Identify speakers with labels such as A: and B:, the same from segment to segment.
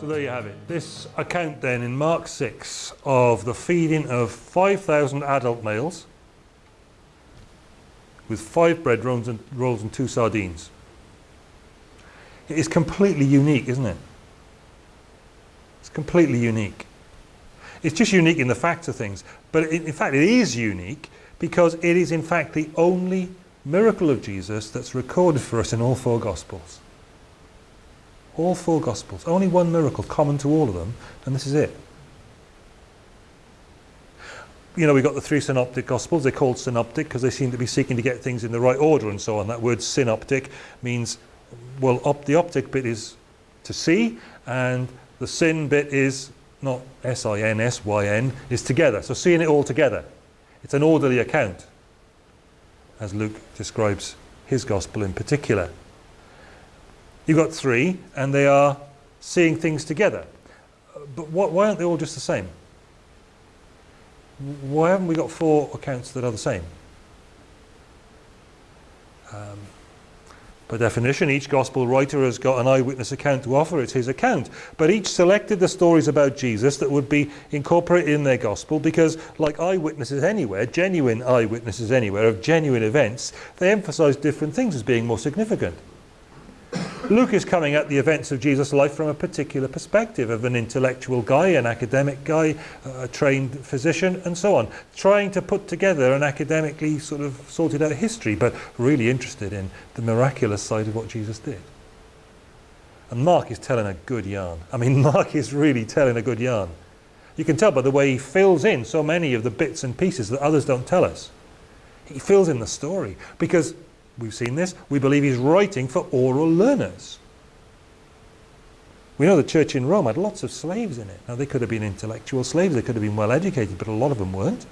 A: So there you have it. This account then in Mark 6 of the feeding of 5,000 adult males with five bread rolls and, rolls and two sardines. It is completely unique, isn't it? It's completely unique. It's just unique in the facts of things, but it, in fact it is unique because it is in fact the only miracle of Jesus that's recorded for us in all four Gospels. All four Gospels. Only one miracle common to all of them, and this is it. You know, we've got the three synoptic Gospels. They're called synoptic because they seem to be seeking to get things in the right order and so on. That word synoptic means, well, op the optic bit is to see, and the sin bit is not S-I-N-S-Y-N, is together. So seeing it all together. It's an orderly account, as Luke describes his Gospel in particular. You've got three, and they are seeing things together. But what, why aren't they all just the same? Why haven't we got four accounts that are the same? Um, by definition, each gospel writer has got an eyewitness account to offer. It's his account. But each selected the stories about Jesus that would be incorporated in their gospel because, like eyewitnesses anywhere, genuine eyewitnesses anywhere of genuine events, they emphasize different things as being more significant. Luke is coming at the events of Jesus' life from a particular perspective of an intellectual guy, an academic guy, a trained physician, and so on, trying to put together an academically sort of sorted out history, but really interested in the miraculous side of what Jesus did. And Mark is telling a good yarn. I mean, Mark is really telling a good yarn. You can tell by the way he fills in so many of the bits and pieces that others don't tell us. He fills in the story because we've seen this, we believe he's writing for oral learners. We know the church in Rome had lots of slaves in it. Now they could have been intellectual slaves, they could have been well educated, but a lot of them weren't.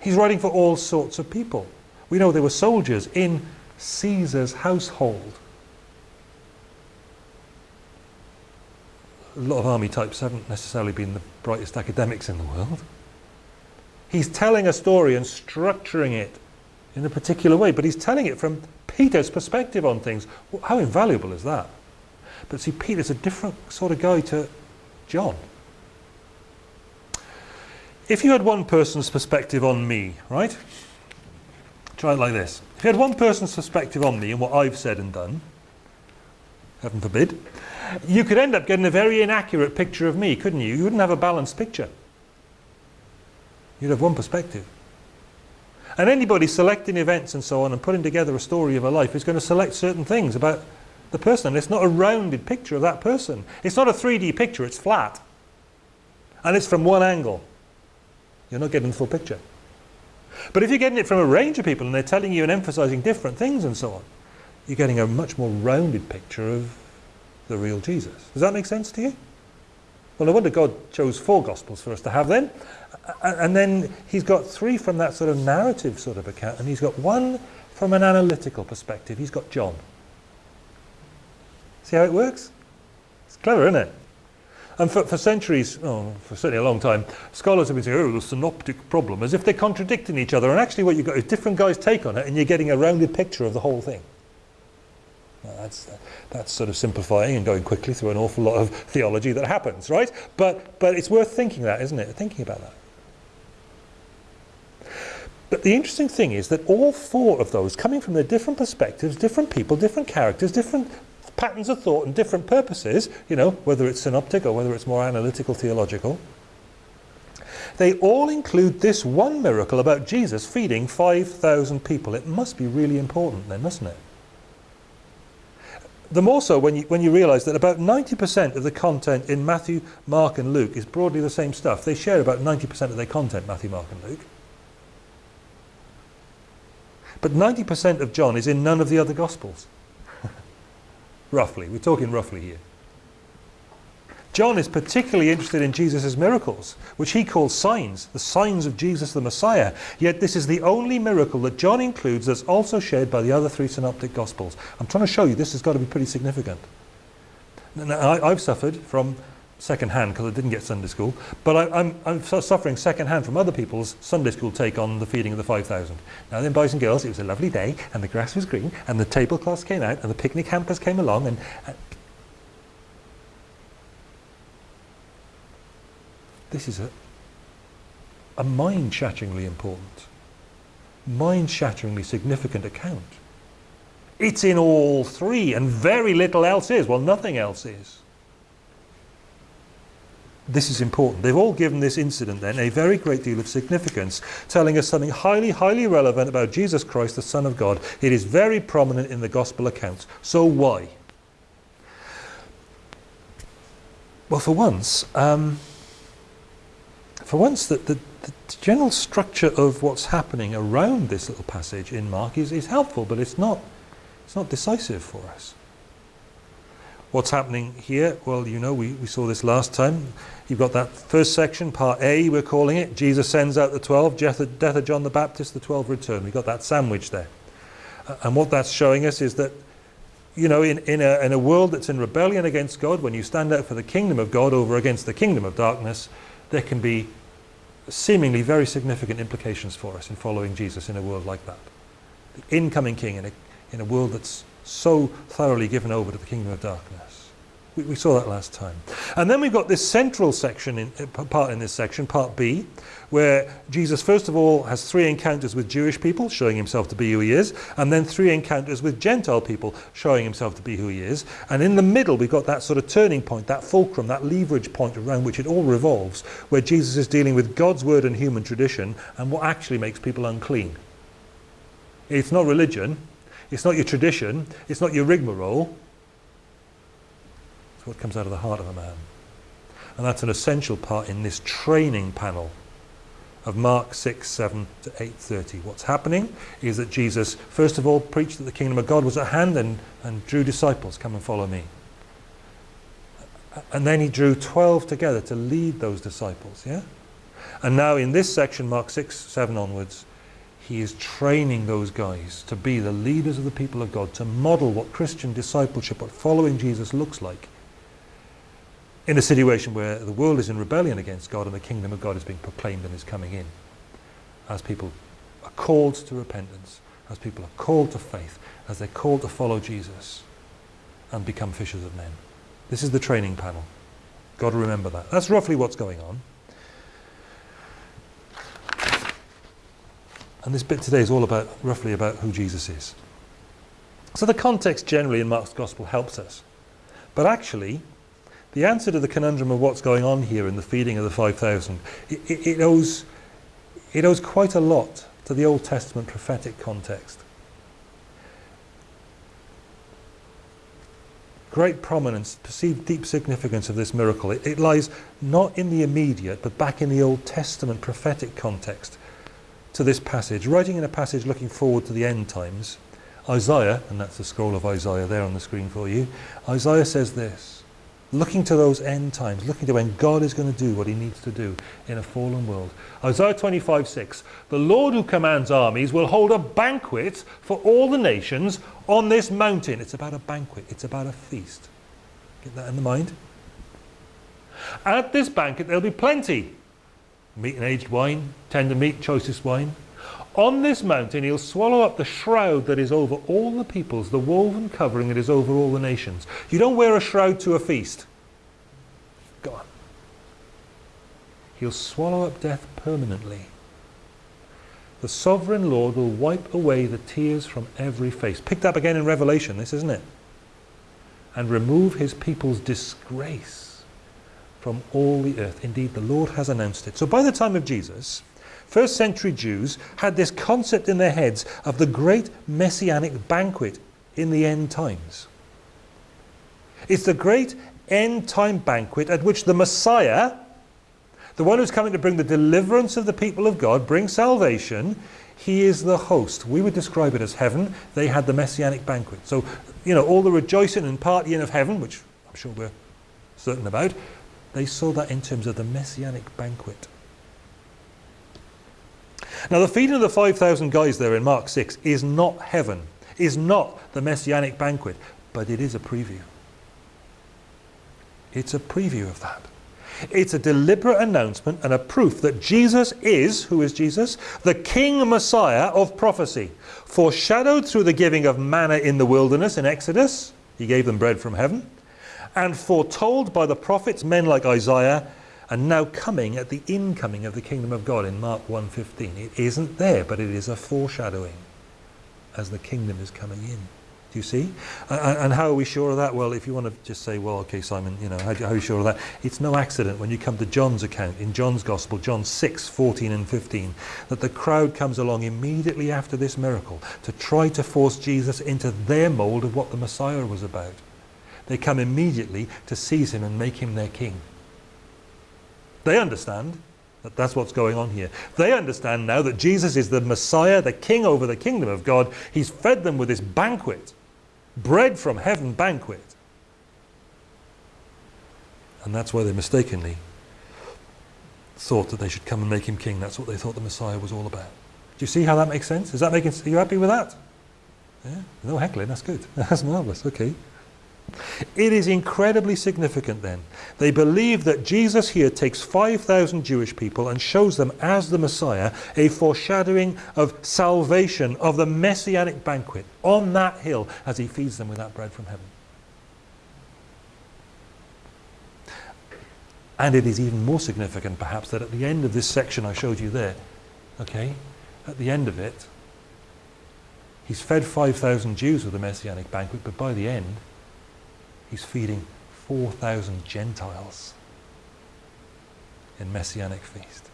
A: He's writing for all sorts of people. We know there were soldiers in Caesar's household. A lot of army types haven't necessarily been the brightest academics in the world. He's telling a story and structuring it in a particular way, but he's telling it from Peter's perspective on things. Well, how invaluable is that? But see, Peter's a different sort of guy to John. If you had one person's perspective on me, right? Try it like this. If you had one person's perspective on me and what I've said and done, heaven forbid, you could end up getting a very inaccurate picture of me, couldn't you? You wouldn't have a balanced picture. You'd have one perspective. And anybody selecting events and so on and putting together a story of a life is going to select certain things about the person. And it's not a rounded picture of that person. It's not a 3D picture, it's flat. And it's from one angle. You're not getting the full picture. But if you're getting it from a range of people and they're telling you and emphasizing different things and so on, you're getting a much more rounded picture of the real Jesus. Does that make sense to you? Well, no wonder God chose four Gospels for us to have then. And then he's got three from that sort of narrative sort of account, and he's got one from an analytical perspective. He's got John. See how it works? It's clever, isn't it? And for, for centuries, oh, for certainly a long time, scholars have been saying, oh, the synoptic problem, as if they're contradicting each other. And actually what you've got is different guys' take on it, and you're getting a rounded picture of the whole thing. Well, that's, uh, that's sort of simplifying and going quickly through an awful lot of theology that happens, right? But, but it's worth thinking that, isn't it? Thinking about that. But the interesting thing is that all four of those, coming from their different perspectives, different people, different characters, different patterns of thought and different purposes, you know, whether it's synoptic or whether it's more analytical, theological, they all include this one miracle about Jesus feeding 5,000 people. It must be really important then, mustn't it? The more so when you, when you realise that about 90% of the content in Matthew, Mark and Luke is broadly the same stuff. They share about 90% of their content, Matthew, Mark and Luke. But 90% of John is in none of the other Gospels. roughly, we're talking roughly here. John is particularly interested in Jesus' miracles, which he calls signs, the signs of Jesus the Messiah. Yet this is the only miracle that John includes that's also shared by the other three synoptic Gospels. I'm trying to show you this has got to be pretty significant. Now, I've suffered from second hand because I didn't get Sunday school, but I, I'm, I'm suffering secondhand from other people's Sunday school take on the feeding of the 5,000. Now then, boys and girls, it was a lovely day, and the grass was green, and the tablecloths came out, and the picnic hampers came along, and, and this is a, a mind-shatteringly important, mind-shatteringly significant account. It's in all three, and very little else is. Well, nothing else is. This is important. They've all given this incident then a very great deal of significance, telling us something highly, highly relevant about Jesus Christ, the Son of God. It is very prominent in the Gospel accounts. So why? Well, for once, um, for once, the, the, the, general structure of what's happening around this little passage in Mark is, is helpful, but it's not, it's not decisive for us. What's happening here? Well, you know, we, we saw this last time. You've got that first section, part A, we're calling it. Jesus sends out the 12, death of, death of John the Baptist, the 12 return. We've got that sandwich there. Uh, and what that's showing us is that, you know, in, in, a, in a world that's in rebellion against God, when you stand out for the kingdom of God over against the kingdom of darkness, there can be seemingly very significant implications for us in following Jesus in a world like that. The incoming king in a, in a world that's so thoroughly given over to the kingdom of darkness. We, we saw that last time. And then we've got this central section, in, uh, part in this section, part B, where Jesus first of all has three encounters with Jewish people, showing himself to be who he is, and then three encounters with Gentile people, showing himself to be who he is. And in the middle we've got that sort of turning point, that fulcrum, that leverage point around which it all revolves, where Jesus is dealing with God's word and human tradition and what actually makes people unclean. It's not religion, it's not your tradition. It's not your rigmarole. It's what comes out of the heart of a man. And that's an essential part in this training panel of Mark 6, 7 to 8.30. What's happening is that Jesus, first of all, preached that the kingdom of God was at hand and, and drew disciples, come and follow me. And then he drew 12 together to lead those disciples, yeah? And now in this section, Mark 6, 7 onwards, he is training those guys to be the leaders of the people of God, to model what Christian discipleship, what following Jesus looks like in a situation where the world is in rebellion against God and the kingdom of God is being proclaimed and is coming in. As people are called to repentance, as people are called to faith, as they're called to follow Jesus and become fishers of men. This is the training panel. Got to remember that. That's roughly what's going on. And this bit today is all about, roughly about who Jesus is. So the context generally in Mark's Gospel helps us. But actually, the answer to the conundrum of what's going on here in the feeding of the 5,000, it, it, it, owes, it owes quite a lot to the Old Testament prophetic context. Great prominence, perceived deep significance of this miracle. It, it lies not in the immediate, but back in the Old Testament prophetic context to this passage, writing in a passage looking forward to the end times, Isaiah, and that's the scroll of Isaiah there on the screen for you, Isaiah says this, looking to those end times, looking to when God is going to do what he needs to do in a fallen world. Isaiah 25, 6, the Lord who commands armies will hold a banquet for all the nations on this mountain. It's about a banquet, it's about a feast. Get that in the mind? At this banquet there'll be plenty meat and aged wine, tender meat, choicest wine. On this mountain he'll swallow up the shroud that is over all the peoples, the woven covering that is over all the nations. You don't wear a shroud to a feast. Go on. He'll swallow up death permanently. The sovereign Lord will wipe away the tears from every face. Picked up again in Revelation, this isn't it? And remove his people's disgrace from all the earth. Indeed, the Lord has announced it. So by the time of Jesus, first century Jews had this concept in their heads of the great messianic banquet in the end times. It's the great end time banquet at which the Messiah, the one who's coming to bring the deliverance of the people of God, bring salvation, he is the host. We would describe it as heaven. They had the messianic banquet. So, you know, all the rejoicing and partying of heaven, which I'm sure we're certain about, they saw that in terms of the messianic banquet. Now the feeding of the 5,000 guys there in Mark 6 is not heaven, is not the messianic banquet, but it is a preview. It's a preview of that. It's a deliberate announcement and a proof that Jesus is, who is Jesus? The King Messiah of prophecy, foreshadowed through the giving of manna in the wilderness in Exodus. He gave them bread from heaven and foretold by the prophets, men like Isaiah, and now coming at the incoming of the kingdom of God in Mark 1.15. It isn't there, but it is a foreshadowing as the kingdom is coming in. Do you see? And, and how are we sure of that? Well, if you want to just say, well, okay, Simon, you know, how, how are you sure of that? It's no accident when you come to John's account, in John's Gospel, John 6, 14 and 15, that the crowd comes along immediately after this miracle to try to force Jesus into their mold of what the Messiah was about. They come immediately to seize him and make him their king. They understand that that's what's going on here. They understand now that Jesus is the Messiah, the king over the kingdom of God. He's fed them with this banquet bread from heaven banquet. And that's why they mistakenly thought that they should come and make him king. That's what they thought the Messiah was all about. Do you see how that makes sense? Is that making, are you happy with that? Yeah? No heckling, that's good. That's marvellous, okay. It is incredibly significant then. They believe that Jesus here takes 5,000 Jewish people and shows them as the Messiah a foreshadowing of salvation, of the messianic banquet on that hill as he feeds them with that bread from heaven. And it is even more significant perhaps that at the end of this section I showed you there, okay, at the end of it, he's fed 5,000 Jews with the messianic banquet, but by the end, he's feeding 4,000 Gentiles in Messianic feast.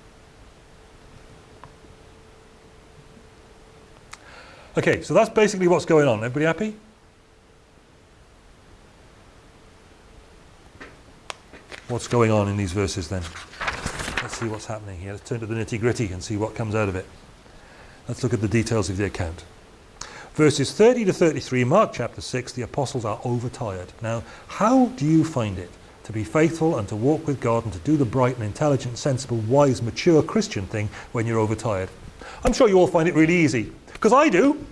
A: Okay, so that's basically what's going on. Everybody happy? What's going on in these verses then? Let's see what's happening here. Let's turn to the nitty gritty and see what comes out of it. Let's look at the details of the account. Verses 30 to 33, Mark chapter 6, the apostles are overtired. Now, how do you find it to be faithful and to walk with God and to do the bright and intelligent, sensible, wise, mature Christian thing when you're overtired? I'm sure you all find it really easy, because I do.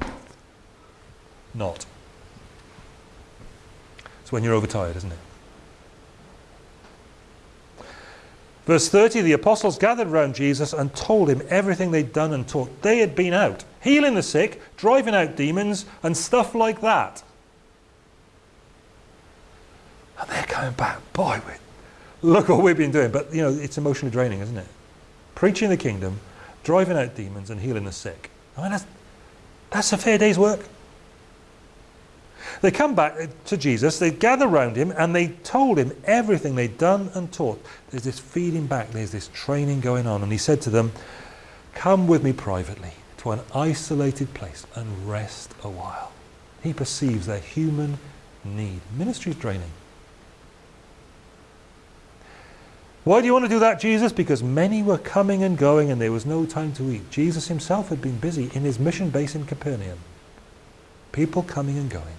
A: Not. It's when you're overtired, isn't it? Verse 30, the apostles gathered round Jesus and told him everything they'd done and taught. They had been out, healing the sick, driving out demons, and stuff like that. And they're coming back, boy, look what we've been doing. But, you know, it's emotionally draining, isn't it? Preaching the kingdom, driving out demons, and healing the sick. I mean, that's, that's a fair day's work. They come back to Jesus, they gather round him, and they told him everything they'd done and taught. There's this feeding back, there's this training going on. And he said to them, Come with me privately to an isolated place and rest a while. He perceives their human need. Ministry is draining. Why do you want to do that, Jesus? Because many were coming and going and there was no time to eat. Jesus himself had been busy in his mission base in Capernaum. People coming and going.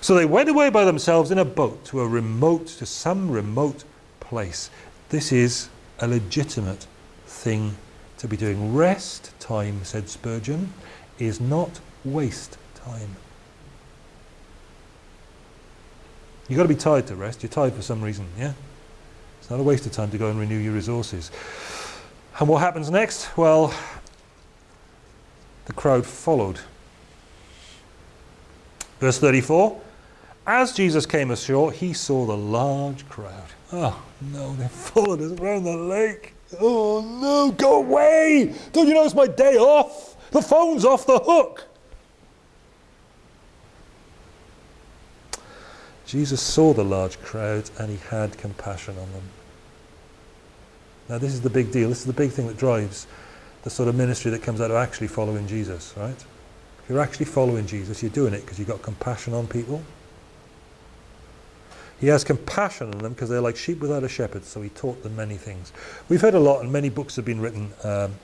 A: So they went away by themselves in a boat to a remote, to some remote place. This is a legitimate thing to be doing. Rest time, said Spurgeon, is not waste time. You've got to be tired to rest. You're tired for some reason, yeah? It's not a waste of time to go and renew your resources. And what happens next? Well, the crowd followed. Verse 34 as Jesus came ashore, he saw the large crowd. Oh no, they followed us around the lake. Oh no, go away! Don't you know it's my day off? The phone's off the hook. Jesus saw the large crowd and he had compassion on them. Now this is the big deal. This is the big thing that drives the sort of ministry that comes out of actually following Jesus, right? If you're actually following Jesus, you're doing it because you've got compassion on people. He has compassion on them because they're like sheep without a shepherd, so he taught them many things. We've heard a lot, and many books have been written um,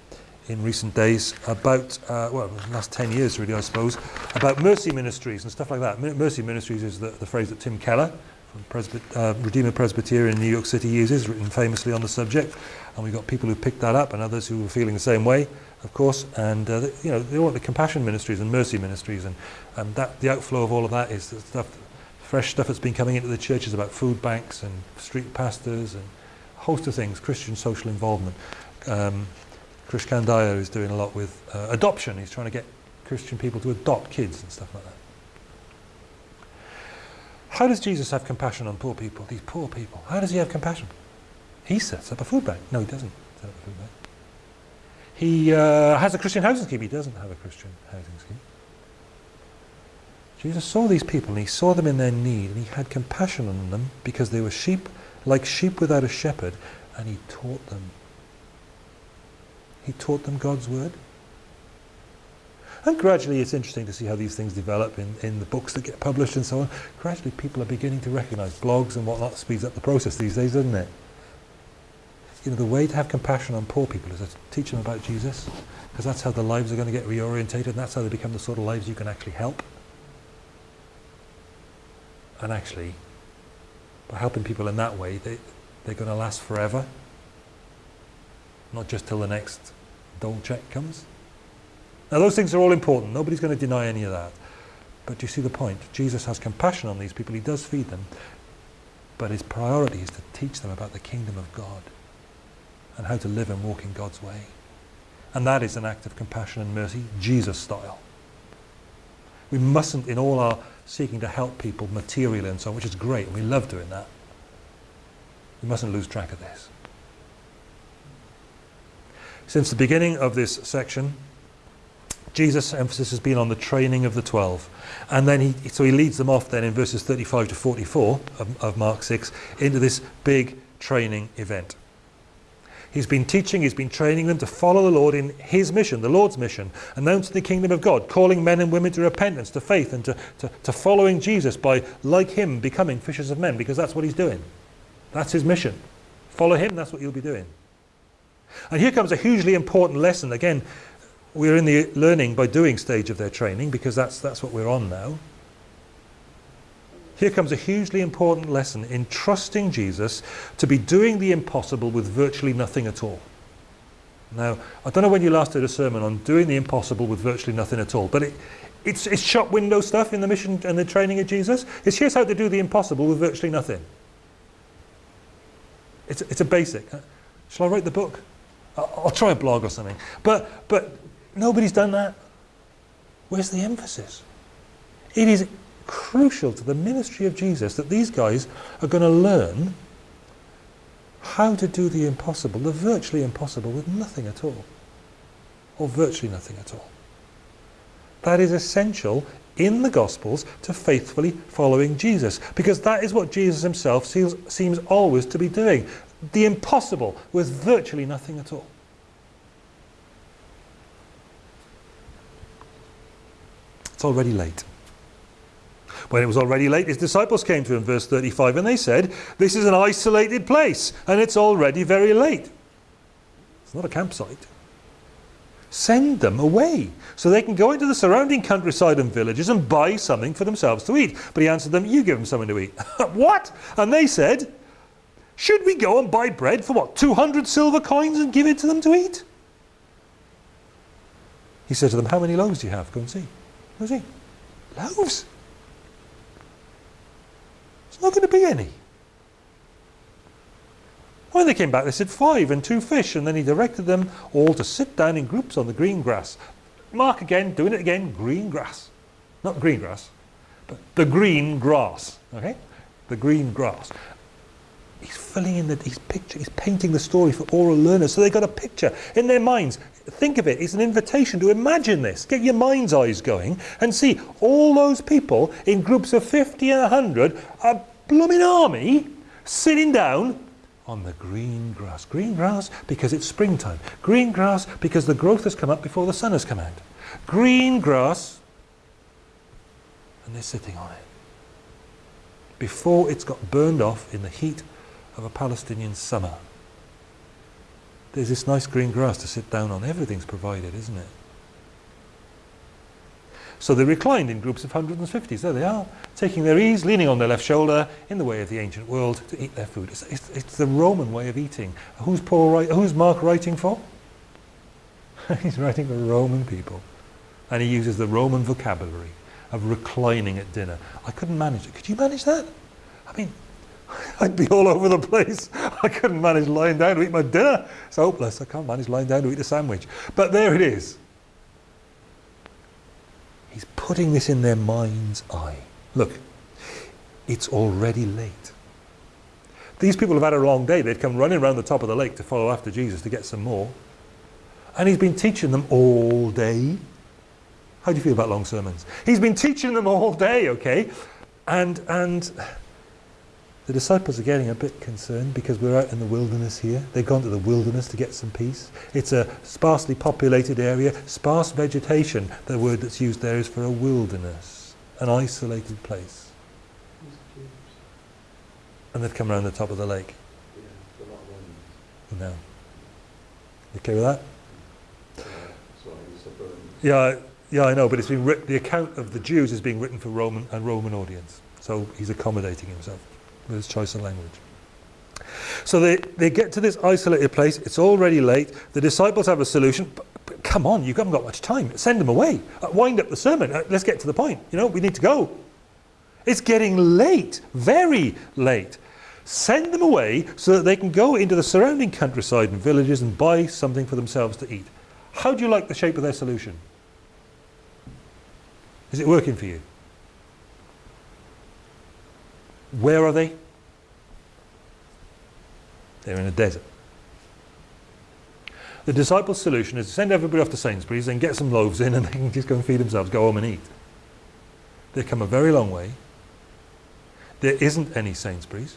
A: in recent days about, uh, well, the last 10 years really, I suppose, about mercy ministries and stuff like that. Mercy ministries is the, the phrase that Tim Keller, from Presby uh, Redeemer Presbyterian in New York City uses, written famously on the subject. And we've got people who picked that up and others who were feeling the same way, of course. And, uh, you know, they want the compassion ministries and mercy ministries. And, and that, the outflow of all of that is the stuff fresh stuff that's been coming into the churches about food banks and street pastors and a host of things, Christian social involvement. Um, Krish Kandiah is doing a lot with uh, adoption. He's trying to get Christian people to adopt kids and stuff like that. How does Jesus have compassion on poor people, these poor people? How does he have compassion? He sets up a food bank. No, he doesn't set up a food bank. He uh, has a Christian housing scheme. He doesn't have a Christian housing scheme. Jesus saw these people and he saw them in their need and he had compassion on them because they were sheep, like sheep without a shepherd, and he taught them. He taught them God's word. And gradually it's interesting to see how these things develop in, in the books that get published and so on. Gradually people are beginning to recognize blogs and whatnot speeds up the process these days, doesn't it? You know, the way to have compassion on poor people is to teach them about Jesus, because that's how their lives are going to get reorientated, and that's how they become the sort of lives you can actually help. And actually, by helping people in that way, they, they're going to last forever, not just till the next dole check comes. Now those things are all important. Nobody's going to deny any of that. But do you see the point? Jesus has compassion on these people. He does feed them. But his priority is to teach them about the kingdom of God and how to live and walk in God's way. And that is an act of compassion and mercy, Jesus style. We mustn't, in all our seeking to help people materially and so on, which is great, and we love doing that, we mustn't lose track of this. Since the beginning of this section, Jesus' emphasis has been on the training of the 12. And then he, so he leads them off then in verses 35 to 44 of, of Mark 6 into this big training event. He's been teaching, he's been training them to follow the Lord in his mission, the Lord's mission, announcing the kingdom of God, calling men and women to repentance, to faith, and to, to, to following Jesus by, like him, becoming fishers of men, because that's what he's doing. That's his mission. Follow him, that's what you'll be doing. And here comes a hugely important lesson. Again, we're in the learning by doing stage of their training, because that's, that's what we're on now. Here comes a hugely important lesson in trusting Jesus to be doing the impossible with virtually nothing at all. Now, I don't know when you last did a sermon on doing the impossible with virtually nothing at all, but it, it's, it's shop window stuff in the mission and the training of Jesus. It's here's how to do the impossible with virtually nothing. It's, it's a basic. Uh, shall I write the book? I'll, I'll try a blog or something. But, but nobody's done that. Where's the emphasis? It is crucial to the ministry of Jesus that these guys are going to learn how to do the impossible, the virtually impossible, with nothing at all. Or virtually nothing at all. That is essential in the Gospels to faithfully following Jesus. Because that is what Jesus himself seems, seems always to be doing. The impossible with virtually nothing at all. It's already late. When it was already late, his disciples came to him, verse 35, and they said, This is an isolated place, and it's already very late. It's not a campsite. Send them away, so they can go into the surrounding countryside and villages and buy something for themselves to eat. But he answered them, You give them something to eat. what? And they said, Should we go and buy bread for what, 200 silver coins and give it to them to eat? He said to them, How many loaves do you have? Go and see. Go and see. Loaves? Not going to be any. When they came back, they said five and two fish, and then he directed them all to sit down in groups on the green grass. Mark again, doing it again, green grass. Not green grass, but the green grass, okay? The green grass. He's filling in the, he's picture, he's painting the story for oral learners, so they've got a picture in their minds. Think of it, it's an invitation to imagine this. Get your mind's eyes going and see all those people in groups of 50 and 100, a blooming army sitting down on the green grass. Green grass because it's springtime. Green grass because the growth has come up before the sun has come out. Green grass and they're sitting on it. Before it's got burned off in the heat of a Palestinian summer. There's this nice green grass to sit down on. Everything's provided, isn't it? So they reclined in groups of hundreds and fifties. There they are, taking their ease, leaning on their left shoulder, in the way of the ancient world, to eat their food. It's, it's, it's the Roman way of eating. Who's, Paul who's Mark writing for? He's writing for Roman people. And he uses the Roman vocabulary of reclining at dinner. I couldn't manage it. Could you manage that? I mean, I'd be all over the place. I couldn't manage lying down to eat my dinner. It's hopeless. I can't manage lying down to eat a sandwich. But there it is. He's putting this in their mind's eye. Look, it's already late. These people have had a long day. They'd come running around the top of the lake to follow after Jesus to get some more. And he's been teaching them all day. How do you feel about long sermons? He's been teaching them all day, okay? And, and the disciples are getting a bit concerned because we're out in the wilderness here. They've gone to the wilderness to get some peace. It's a sparsely populated area, sparse vegetation. The word that's used there is for a wilderness, an isolated place. And they've come around the top of the lake. No. Okay with that? Yeah, yeah, I know, but it's been writ- the account of the Jews is being written for Roman and Roman audience. So he's accommodating himself with his choice of language. So they, they get to this isolated place. It's already late. The disciples have a solution. But, but come on, you haven't got much time. Send them away. Uh, wind up the sermon. Uh, let's get to the point. You know, we need to go. It's getting late, very late. Send them away so that they can go into the surrounding countryside and villages and buy something for themselves to eat. How do you like the shape of their solution? Is it working for you? Where are they? They're in a desert. The disciples' solution is to send everybody off to Sainsbury's and get some loaves in and they can just go and feed themselves, go home and eat. They've come a very long way. There isn't any Sainsbury's.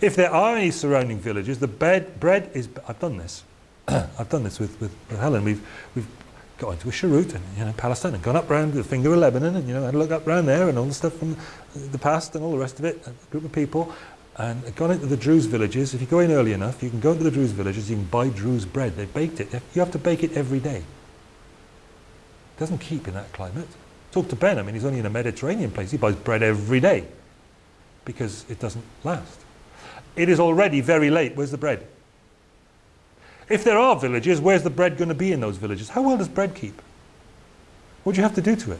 A: If there are any surrounding villages, the bread, bread is, I've done this. I've done this with, with, with Helen. We've, we've got into a Sharut and you know Palestine and gone up round the finger of Lebanon and you know had a look up round there and all the stuff from the past and all the rest of it. A group of people and gone into the Druze villages. If you go in early enough, you can go into the Druze villages. You can buy Druze bread. They baked it. You have to bake it every day. It doesn't keep in that climate. Talk to Ben. I mean, he's only in a Mediterranean place. He buys bread every day because it doesn't last. It is already very late. Where's the bread? If there are villages, where's the bread going to be in those villages? How well does bread keep? What do you have to do to it?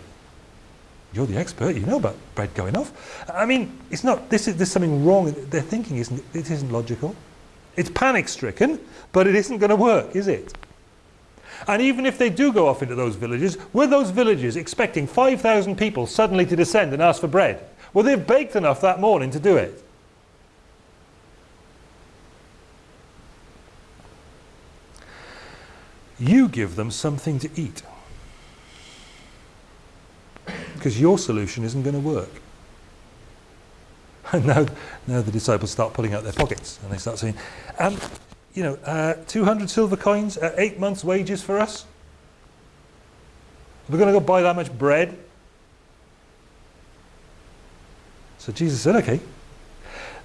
A: You're the expert, you know about bread going off. I mean, it's not, this is, there's something wrong. Their thinking isn't, it isn't logical. It's panic stricken, but it isn't going to work, is it? And even if they do go off into those villages, were those villages expecting 5,000 people suddenly to descend and ask for bread? Well, they've baked enough that morning to do it. You give them something to eat. Because your solution isn't going to work. And now, now the disciples start pulling out their pockets and they start saying, um, you know, uh, 200 silver coins, uh, eight months' wages for us? We're going to go buy that much bread? So Jesus said, okay,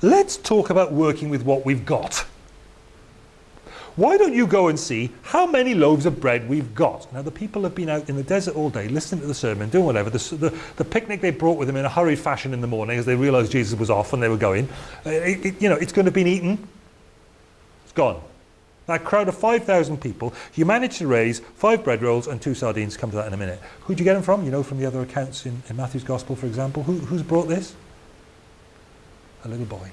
A: let's talk about working with what we've got. Why don't you go and see how many loaves of bread we've got? Now, the people have been out in the desert all day, listening to the sermon, doing whatever. The, the, the picnic they brought with them in a hurried fashion in the morning as they realized Jesus was off and they were going. Uh, it, it, you know, it's going to be eaten. It's gone. That crowd of 5,000 people, you managed to raise five bread rolls and two sardines. Come to that in a minute. Who'd you get them from? You know, from the other accounts in, in Matthew's Gospel, for example. Who, who's brought this? A little boy.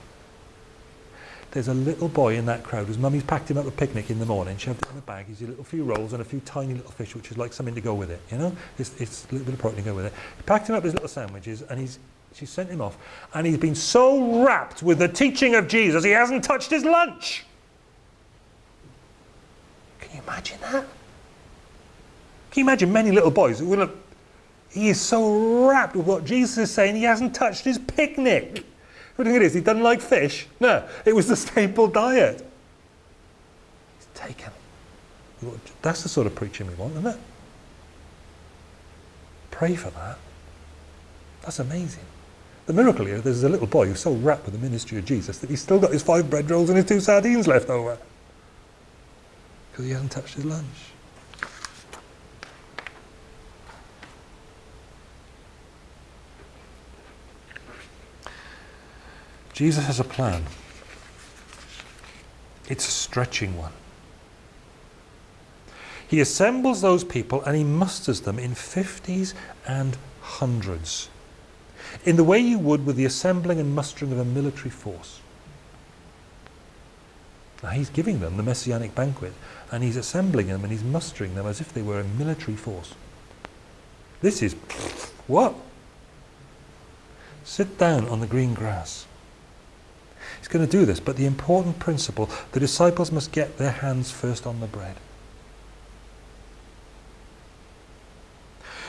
A: There's a little boy in that crowd whose mummy's packed him up a picnic in the morning, shoved it in the bag, he's a little few rolls and a few tiny little fish, which is like something to go with it, you know? It's, it's a little bit of protein to go with it. He packed him up his little sandwiches and he's, she sent him off. And he's been so wrapped with the teaching of Jesus, he hasn't touched his lunch. Can you imagine that? Can you imagine many little boys who will have, he is so wrapped with what Jesus is saying, he hasn't touched his picnic. What do you think it is? He doesn't like fish? No, it was the staple diet. He's taken. That's the sort of preaching we want, isn't it? Pray for that. That's amazing. The miracle here, there's a little boy who's so wrapped with the ministry of Jesus that he's still got his five bread rolls and his two sardines left over. Because he hasn't touched his lunch. Jesus has a plan. It's a stretching one. He assembles those people and he musters them in fifties and hundreds, in the way you would with the assembling and mustering of a military force. Now he's giving them the messianic banquet and he's assembling them and he's mustering them as if they were a military force. This is what? Sit down on the green grass. He's going to do this, but the important principle, the disciples must get their hands first on the bread.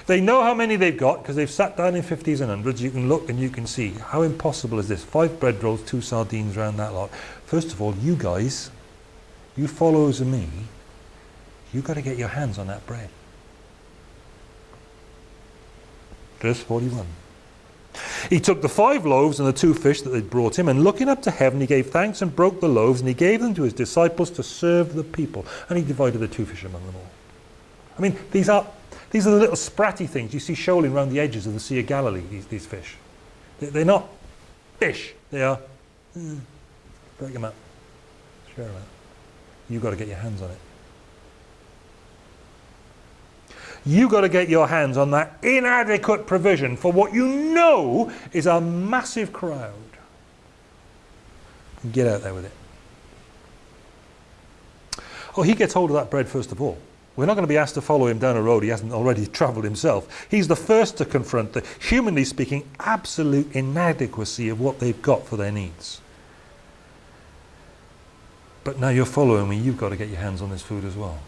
A: They know how many they've got because they've sat down in 50s and hundreds. You can look and you can see how impossible is this? Five bread rolls, two sardines around that lot. First of all, you guys, you followers of me, you've got to get your hands on that bread. Verse 41. He took the five loaves and the two fish that they'd brought him, and looking up to heaven, he gave thanks and broke the loaves, and he gave them to his disciples to serve the people. And he divided the two fish among them all. I mean, these are, these are the little spratty things you see shoaling around the edges of the Sea of Galilee, these, these fish. They're not fish. They are, mm, break them up, share them out. You've got to get your hands on it. You've got to get your hands on that inadequate provision for what you know is a massive crowd. Get out there with it. Oh, he gets hold of that bread first of all. We're not going to be asked to follow him down a road he hasn't already travelled himself. He's the first to confront the, humanly speaking, absolute inadequacy of what they've got for their needs. But now you're following me, you've got to get your hands on this food as well.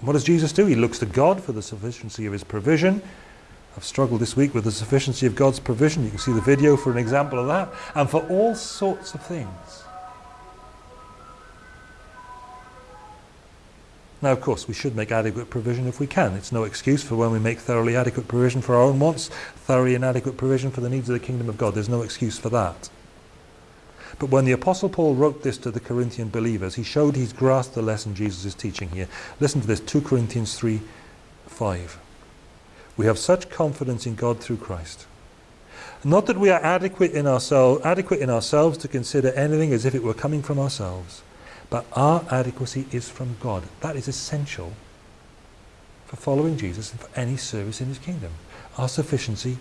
A: What does Jesus do? He looks to God for the sufficiency of his provision. I've struggled this week with the sufficiency of God's provision. You can see the video for an example of that. And for all sorts of things. Now, of course, we should make adequate provision if we can. It's no excuse for when we make thoroughly adequate provision for our own wants, thoroughly inadequate provision for the needs of the kingdom of God. There's no excuse for that. But when the Apostle Paul wrote this to the Corinthian believers, he showed he's grasped the lesson Jesus is teaching here. Listen to this, 2 Corinthians 3, 5. We have such confidence in God through Christ. Not that we are adequate in, ourselves, adequate in ourselves to consider anything as if it were coming from ourselves, but our adequacy is from God. That is essential for following Jesus and for any service in his kingdom. Our sufficiency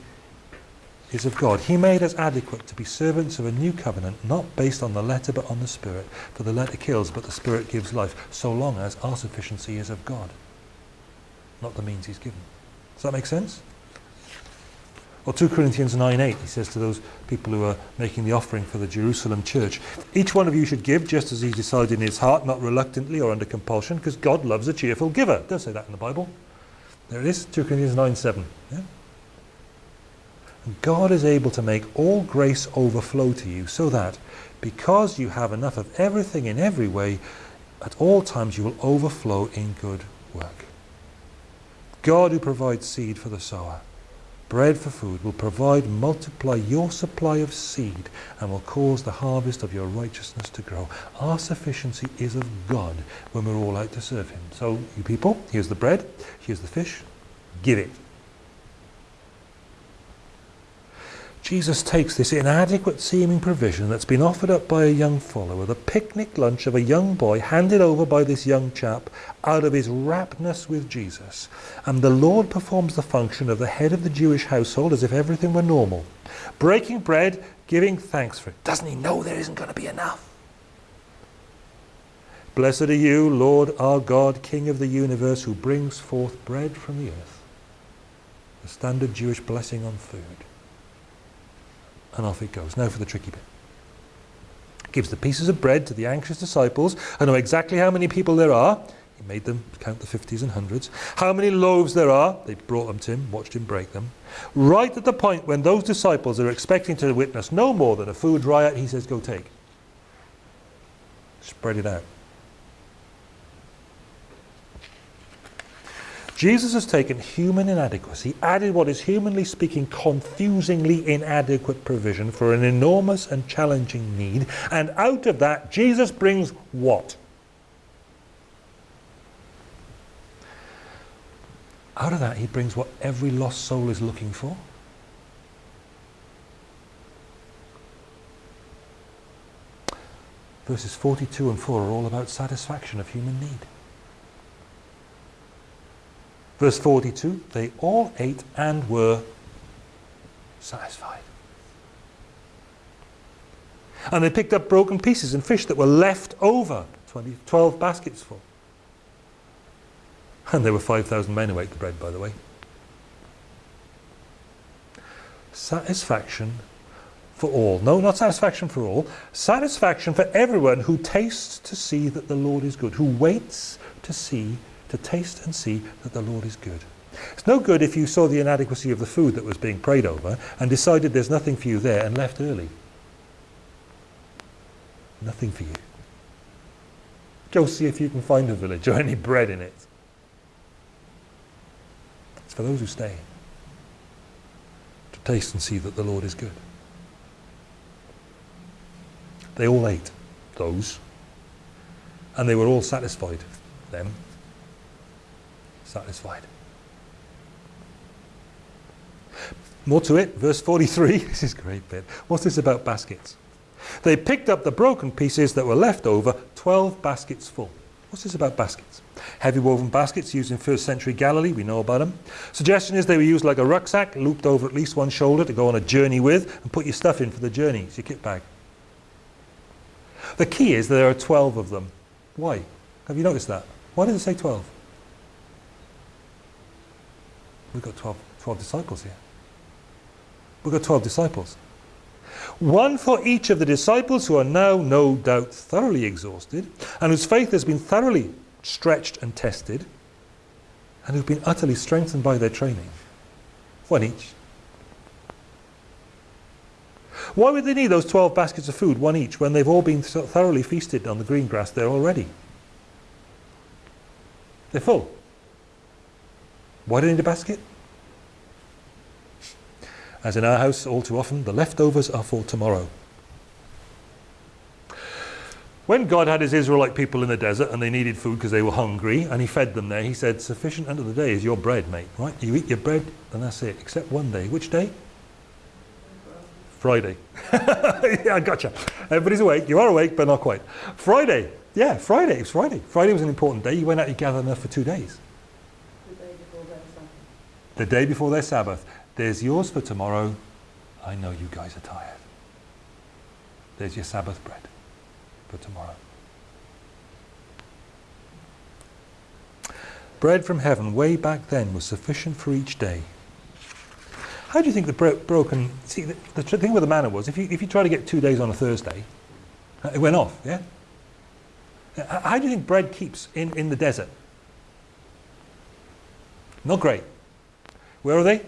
A: is of God. He made us adequate to be servants of a new covenant, not based on the letter but on the Spirit. For the letter kills, but the Spirit gives life, so long as our sufficiency is of God, not the means he's given. Does that make sense? Or 2 Corinthians 9.8, he says to those people who are making the offering for the Jerusalem church, each one of you should give just as he decided in his heart, not reluctantly or under compulsion, because God loves a cheerful giver. Don't say that in the Bible. There it is, 2 Corinthians 9.7. Yeah? God is able to make all grace overflow to you so that because you have enough of everything in every way, at all times you will overflow in good work. God who provides seed for the sower, bread for food, will provide, multiply your supply of seed and will cause the harvest of your righteousness to grow. Our sufficiency is of God when we're all out to serve him. So you people, here's the bread, here's the fish, give it. Jesus takes this inadequate seeming provision that's been offered up by a young follower, the picnic lunch of a young boy handed over by this young chap out of his raptness with Jesus. And the Lord performs the function of the head of the Jewish household as if everything were normal. Breaking bread, giving thanks for it. Doesn't he know there isn't going to be enough? Blessed are you, Lord our God, King of the universe, who brings forth bread from the earth. The standard Jewish blessing on food and off it goes. Now for the tricky bit. Gives the pieces of bread to the anxious disciples. I know exactly how many people there are. He made them count the 50s and hundreds. How many loaves there are. They brought them to him, watched him break them. Right at the point when those disciples are expecting to witness no more than a food riot, he says, go take. Spread it out. Jesus has taken human inadequacy, added what is humanly speaking confusingly inadequate provision for an enormous and challenging need, and out of that Jesus brings what? Out of that he brings what every lost soul is looking for. Verses 42 and 4 are all about satisfaction of human need. Verse 42, they all ate and were satisfied. And they picked up broken pieces and fish that were left over, 20, 12 baskets full. And there were 5,000 men who ate the bread, by the way. Satisfaction for all. No, not satisfaction for all. Satisfaction for everyone who tastes to see that the Lord is good, who waits to see, to taste and see that the Lord is good. It's no good if you saw the inadequacy of the food that was being prayed over and decided there's nothing for you there and left early. Nothing for you. Go see if you can find a village or any bread in it. It's for those who stay to taste and see that the Lord is good. They all ate those and they were all satisfied. Them satisfied. More to it, verse 43. This is great bit. What's this about baskets? They picked up the broken pieces that were left over, 12 baskets full. What's this about baskets? Heavy woven baskets used in first century Galilee, we know about them. Suggestion is they were used like a rucksack, looped over at least one shoulder to go on a journey with and put your stuff in for the journey. It's your kit bag. The key is there are 12 of them. Why? Have you noticed that? Why does it say 12? We've got 12, 12 disciples here. We've got 12 disciples. One for each of the disciples who are now, no doubt, thoroughly exhausted, and whose faith has been thoroughly stretched and tested, and who've been utterly strengthened by their training. One each. Why would they need those 12 baskets of food, one each, when they've all been thoroughly feasted on the green grass there already? They're full. Why do they need a basket? As in our house, all too often, the leftovers are for tomorrow. When God had his Israelite people in the desert and they needed food because they were hungry and he fed them there, he said, sufficient unto the day is your bread, mate, right? You eat your bread and that's it, except one day. Which day? Friday. yeah, I gotcha. Everybody's awake. You are awake, but not quite. Friday. Yeah, Friday. It was Friday. Friday was an important day. You went out, you gathered enough for two days.
B: The day before their Sabbath.
A: The day before their Sabbath. There's yours for tomorrow. I know you guys are tired. There's your Sabbath bread for tomorrow. Bread from heaven way back then was sufficient for each day. How do you think the bro broken... See, the, the thing with the manna was, if you, if you try to get two days on a Thursday, uh, it went off, yeah? Uh, How do you think bread keeps in, in the desert? Not great. Where are they?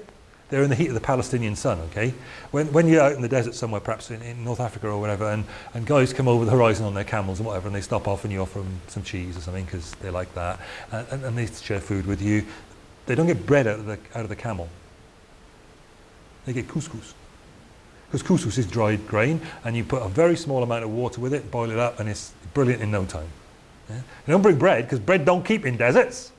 A: They're in the heat of the Palestinian sun, okay? When, when you're out in the desert somewhere, perhaps in, in North Africa or whatever, and, and guys come over the horizon on their camels and whatever, and they stop off and you offer them some cheese or something because they like that, and, and, and they share food with you, they don't get bread out of the, out of the camel. They get couscous. Because couscous is dried grain, and you put a very small amount of water with it, boil it up, and it's brilliant in no time. Yeah? You don't bring bread, because bread don't keep in deserts.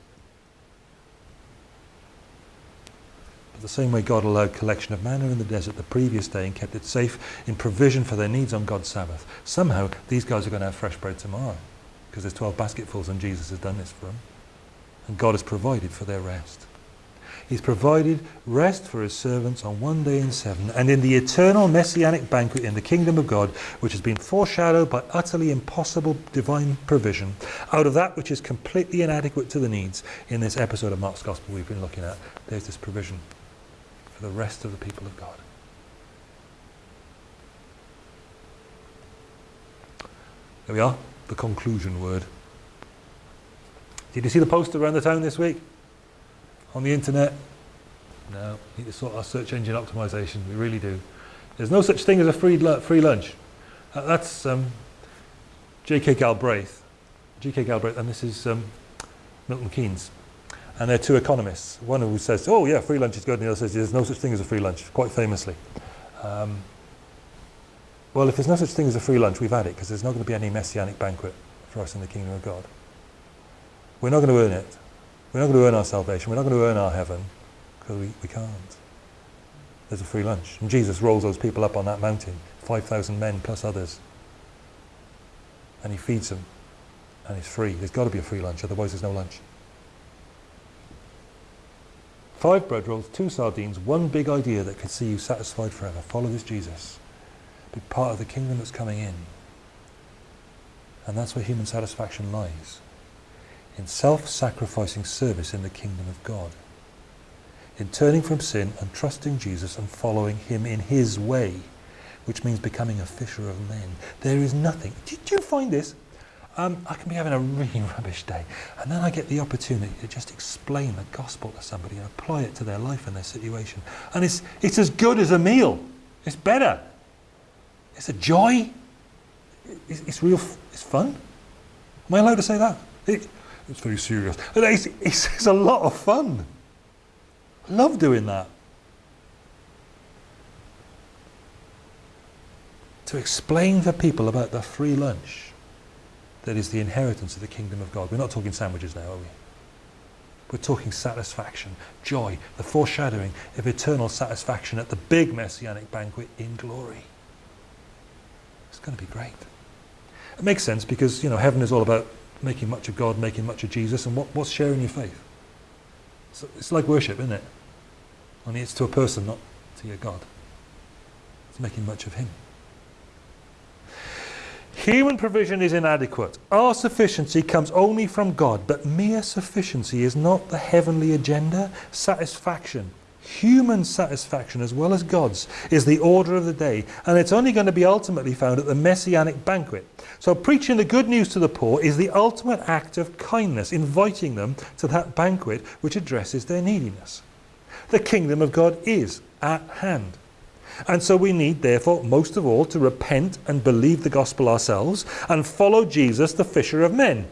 A: The same way God allowed collection of manna in the desert the previous day and kept it safe in provision for their needs on God's Sabbath. Somehow, these guys are going to have fresh bread tomorrow, because there's 12 basketfuls and Jesus has done this for them. And God has provided for their rest. He's provided rest for his servants on one day in seven, and in the eternal messianic banquet in the kingdom of God, which has been foreshadowed by utterly impossible divine provision, out of that which is completely inadequate to the needs in this episode of Mark's Gospel we've been looking at, there's this provision for the rest of the people of God. There we are, the conclusion word. Did you see the poster around the town this week? on the internet? No, need to sort our search engine optimization. We really do. There's no such thing as a free, free lunch. Uh, that's um, J.K. Galbraith. J.K. Galbraith, and this is um, Milton Keynes. And they're two economists. One of who says, oh yeah, free lunch is good, and the other says, there's no such thing as a free lunch, quite famously. Um, well, if there's no such thing as a free lunch, we've had it, because there's not going to be any messianic banquet for us in the kingdom of God. We're not going to earn it. We're not going to earn our salvation. We're not going to earn our heaven because we, we can't. There's a free lunch. And Jesus rolls those people up on that mountain, 5,000 men plus others. And he feeds them. And it's free. There's got to be a free lunch, otherwise there's no lunch. Five bread rolls, two sardines, one big idea that could see you satisfied forever. Follow this Jesus. Be part of the kingdom that's coming in. And that's where human satisfaction lies in self-sacrificing service in the kingdom of God, in turning from sin and trusting Jesus and following him in his way, which means becoming a fisher of men. There is nothing. Did you find this? Um, I can be having a really rubbish day, and then I get the opportunity to just explain the gospel to somebody and apply it to their life and their situation. And it's, it's as good as a meal. It's better. It's a joy. It's, it's real. It's fun. Am I allowed to say that? It, it's very serious. It's, it's, it's a lot of fun. I love doing that. To explain for people about the free lunch that is the inheritance of the kingdom of God. We're not talking sandwiches now, are we? We're talking satisfaction, joy, the foreshadowing of eternal satisfaction at the big messianic banquet in glory. It's going to be great. It makes sense because, you know, heaven is all about making much of God, making much of Jesus, and what, what's sharing your faith? So it's like worship, isn't it? Only it's to a person, not to your God. It's making much of Him. Human provision is inadequate. Our sufficiency comes only from God, but mere sufficiency is not the heavenly agenda. Satisfaction, human satisfaction as well as God's, is the order of the day, and it's only going to be ultimately found at the messianic banquet. So, preaching the good news to the poor is the ultimate act of kindness, inviting them to that banquet which addresses their neediness. The kingdom of God is at hand. And so we need, therefore, most of all, to repent and believe the gospel ourselves and follow Jesus, the fisher of men.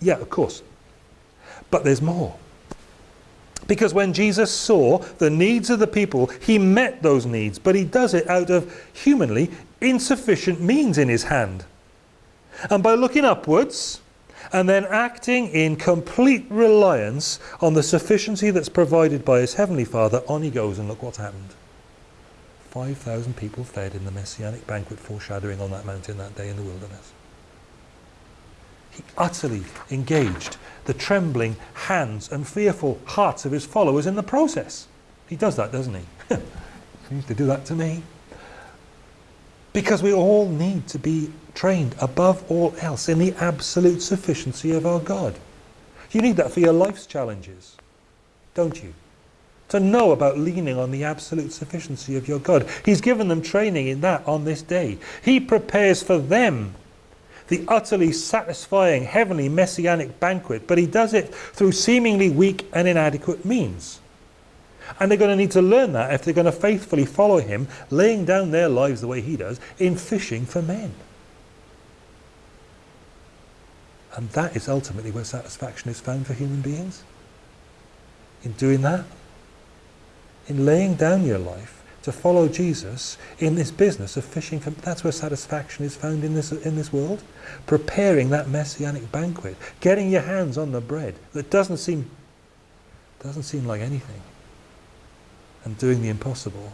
A: Yeah, of course. But there's more. Because when Jesus saw the needs of the people, he met those needs, but he does it out of humanly insufficient means in his hand. And by looking upwards and then acting in complete reliance on the sufficiency that's provided by his heavenly Father, on he goes, and look what's happened. 5,000 people fed in the messianic banquet foreshadowing on that mountain that day in the wilderness. He utterly engaged the trembling hands and fearful hearts of his followers in the process. He does that, doesn't he? he used to do that to me. Because we all need to be trained above all else in the absolute sufficiency of our God. You need that for your life's challenges, don't you? To know about leaning on the absolute sufficiency of your God. He's given them training in that on this day. He prepares for them the utterly satisfying heavenly messianic banquet, but he does it through seemingly weak and inadequate means. And they're going to need to learn that if they're going to faithfully follow him, laying down their lives the way he does in fishing for men. And that is ultimately where satisfaction is found for human beings. In doing that, in laying down your life to follow Jesus in this business of fishing for that's where satisfaction is found in this in this world. Preparing that messianic banquet getting your hands on the bread that doesn't seem doesn't seem like anything and doing the impossible.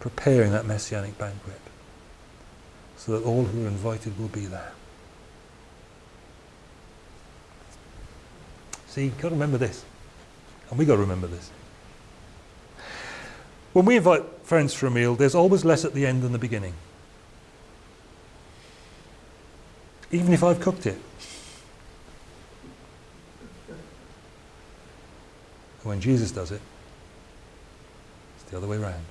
A: Preparing that messianic banquet so that all who are invited will be there. See you've got to remember this and we've got to remember this. When we invite friends for a meal, there's always less at the end than the beginning. Even if I've cooked it. And when Jesus does it, it's the other way around.